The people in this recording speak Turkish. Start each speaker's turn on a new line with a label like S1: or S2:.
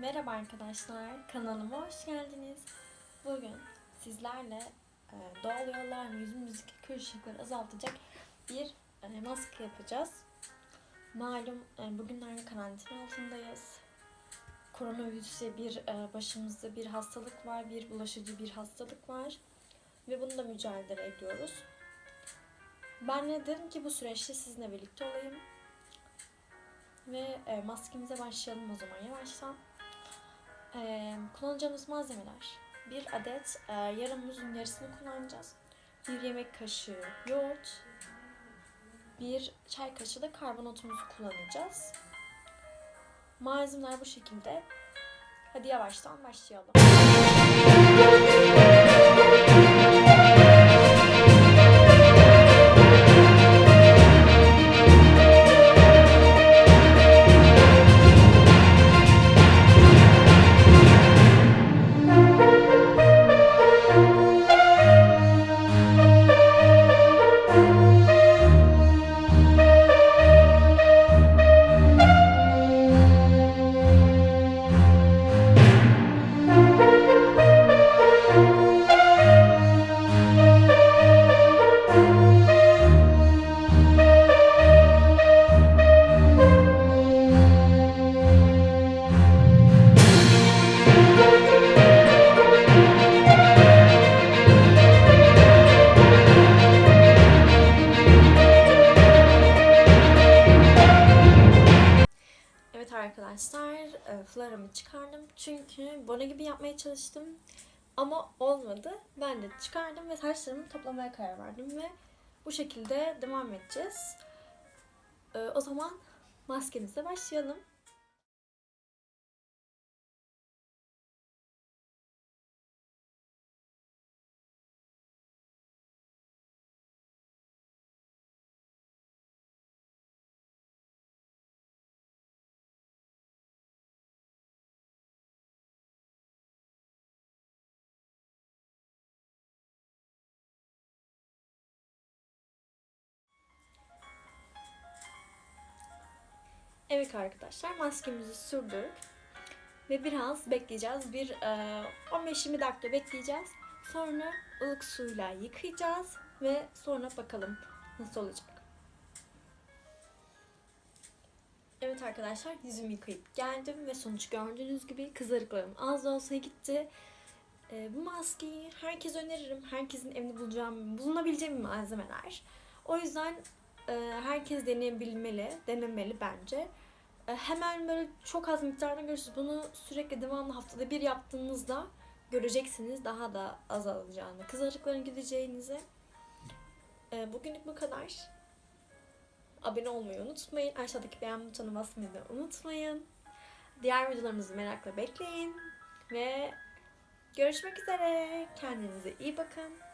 S1: Merhaba arkadaşlar, kanalıma hoş geldiniz. Bugün sizlerle e, doğal yollarla yüzümüzdeki kırışıklıkları azaltacak bir e, maske yapacağız. Malum e, bugünlerde karantina altındayız. Koronavirüse bir e, başımızda bir hastalık var, bir bulaşıcı bir hastalık var ve bununla mücadele ediyoruz. Ben de dedim ki bu süreçte sizinle birlikte olayım ve e, maskemize başlayalım o zaman yavaştan. Ee, kullanacağımız malzemeler. Bir adet e, yarım muzun yarısını kullanacağız. Bir yemek kaşığı yoğurt. Bir çay kaşığı da karbonatımızı kullanacağız. Malzemeler bu şekilde. Hadi yavaştan başlayalım. Arkadaşlar, e, flaramı çıkardım. Çünkü bone gibi yapmaya çalıştım. Ama olmadı. Ben de çıkardım ve saçlarımı toplamaya karar verdim ve bu şekilde devam edeceğiz. E, O zaman maskemize başlayalım. Evet arkadaşlar maskemizi sürdük. Ve biraz bekleyeceğiz. Bir e, 15-20 dakika bekleyeceğiz. Sonra ılık suyla yıkayacağız. Ve sonra bakalım nasıl olacak. Evet arkadaşlar yüzümü yıkayıp geldim ve sonuç gördüğünüz gibi kızarıklarım az da olsa gitti. E, bu maskeyi herkese öneririm. Herkesin evinde bulacağım, bulunabileceğim malzemeler. O yüzden herkes deneyebilmeli, denemeli bence. E, hemen böyle çok az miktarda görürsünüz. Bunu sürekli devamlı haftada bir yaptığınızda göreceksiniz daha da azalacağını, kızarıkların gideceğinizi. E, bugünlük bu kadar. Abone olmayı unutmayın. Aşağıdaki beğen butonuna basmayı da unutmayın. Diğer videolarımızı merakla bekleyin. Ve görüşmek üzere. Kendinize iyi bakın.